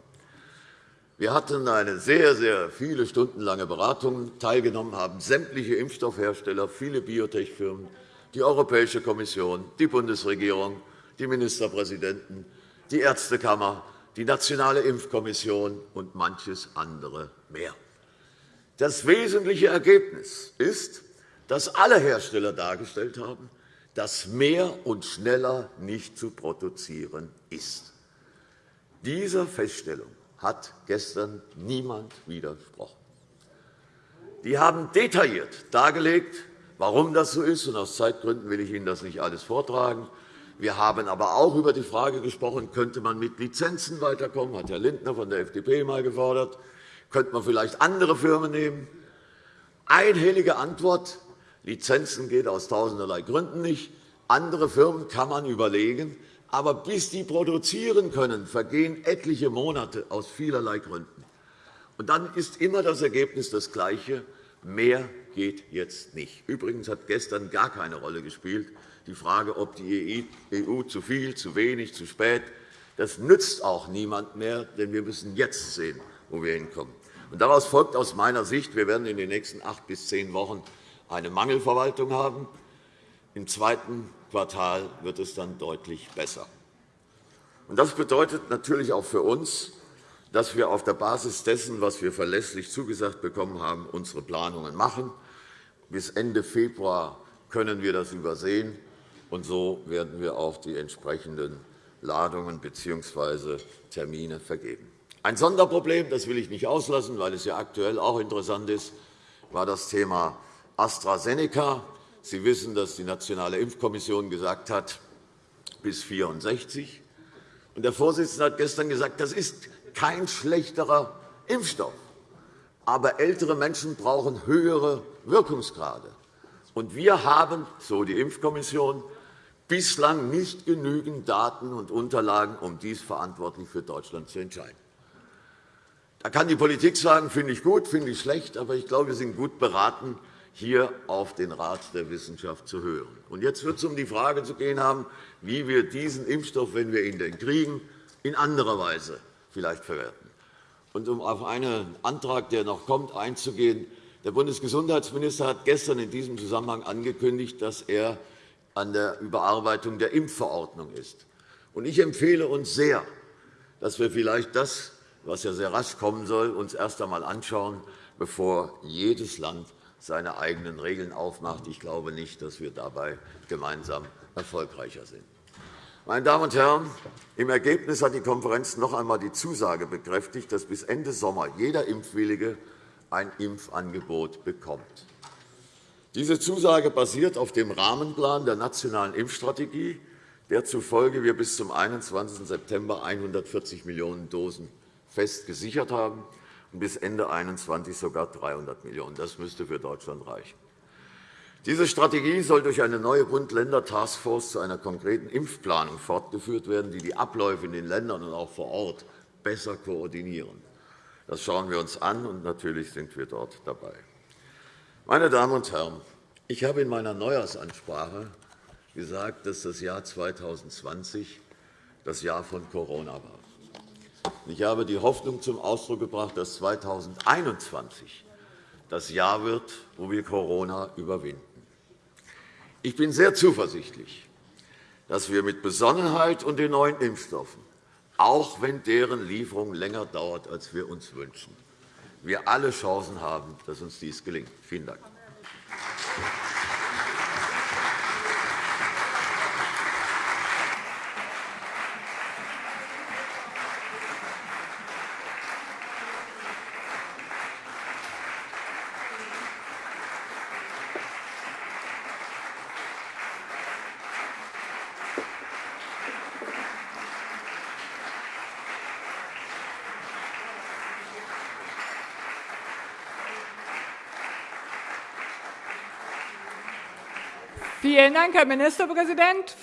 Wir hatten eine sehr, sehr viele Stunden lange Beratung. Teilgenommen haben sämtliche Impfstoffhersteller, viele Biotech-Firmen, die Europäische Kommission, die Bundesregierung, die Ministerpräsidenten, die Ärztekammer, die Nationale Impfkommission und manches andere mehr. Das wesentliche Ergebnis ist, dass alle Hersteller dargestellt haben, dass mehr und schneller nicht zu produzieren ist. Dieser Feststellung hat gestern niemand widersprochen. Die haben detailliert dargelegt, warum das so ist. Aus Zeitgründen will ich Ihnen das nicht alles vortragen. Wir haben aber auch über die Frage gesprochen, könnte man mit Lizenzen weiterkommen, Das hat Herr Lindner von der FDP einmal gefordert. Könnte man vielleicht andere Firmen nehmen? Einhellige Antwort, Lizenzen geht aus tausenderlei Gründen nicht. Andere Firmen kann man überlegen. Aber bis die produzieren können, vergehen etliche Monate aus vielerlei Gründen. Und dann ist immer das Ergebnis das gleiche. Mehr geht jetzt nicht. Übrigens hat gestern gar keine Rolle gespielt, die Frage, ob die EU zu viel, zu wenig, zu spät. Das nützt auch niemand mehr, denn wir müssen jetzt sehen, wo wir hinkommen. daraus folgt aus meiner Sicht, wir werden in den nächsten acht bis zehn Wochen eine Mangelverwaltung haben. Im zweiten Quartal wird es dann deutlich besser. Das bedeutet natürlich auch für uns, dass wir auf der Basis dessen, was wir verlässlich zugesagt bekommen haben, unsere Planungen machen. Bis Ende Februar können wir das übersehen. Und so werden wir auch die entsprechenden Ladungen bzw. Termine vergeben. Ein Sonderproblem, das will ich nicht auslassen, weil es ja aktuell auch interessant ist, war das Thema AstraZeneca. Sie wissen, dass die Nationale Impfkommission gesagt hat, bis 64. Der Vorsitzende hat gestern gesagt, das ist kein schlechterer Impfstoff. Aber ältere Menschen brauchen höhere Wirkungsgrade. Und wir haben, so die Impfkommission, bislang nicht genügend Daten und Unterlagen, um dies verantwortlich für Deutschland zu entscheiden. Da kann die Politik sagen, finde ich gut, finde ich schlecht, aber ich glaube, wir sind gut beraten, hier auf den Rat der Wissenschaft zu hören. Und jetzt wird es um die Frage zu gehen haben, wie wir diesen Impfstoff, wenn wir ihn denn kriegen, in anderer Weise vielleicht verwerten. Und um auf einen Antrag, der noch kommt, einzugehen, der Bundesgesundheitsminister hat gestern in diesem Zusammenhang angekündigt, dass er an der Überarbeitung der Impfverordnung ist. Ich empfehle uns sehr, dass wir vielleicht das, was ja sehr rasch kommen soll, uns erst einmal anschauen, bevor jedes Land seine eigenen Regeln aufmacht. Ich glaube nicht, dass wir dabei gemeinsam erfolgreicher sind. Meine Damen und Herren, im Ergebnis hat die Konferenz noch einmal die Zusage bekräftigt, dass bis Ende Sommer jeder Impfwillige ein Impfangebot bekommt. Diese Zusage basiert auf dem Rahmenplan der Nationalen Impfstrategie, der zufolge wir bis zum 21. September 140 Millionen Dosen fest gesichert haben bis Ende 2021 sogar 300 Millionen. Das müsste für Deutschland reichen. Diese Strategie soll durch eine neue Bund-Länder-Taskforce zu einer konkreten Impfplanung fortgeführt werden, die die Abläufe in den Ländern und auch vor Ort besser koordinieren. Das schauen wir uns an, und natürlich sind wir dort dabei. Meine Damen und Herren, ich habe in meiner Neujahrsansprache gesagt, dass das Jahr 2020 das Jahr von Corona war. Ich habe die Hoffnung zum Ausdruck gebracht, dass 2021 das Jahr wird, wo wir Corona überwinden. Ich bin sehr zuversichtlich, dass wir mit Besonnenheit und den neuen Impfstoffen, auch wenn deren Lieferung länger dauert, als wir uns wünschen, wir alle Chancen haben, dass uns dies gelingt. Vielen Dank. Vielen Dank, Herr Ministerpräsident.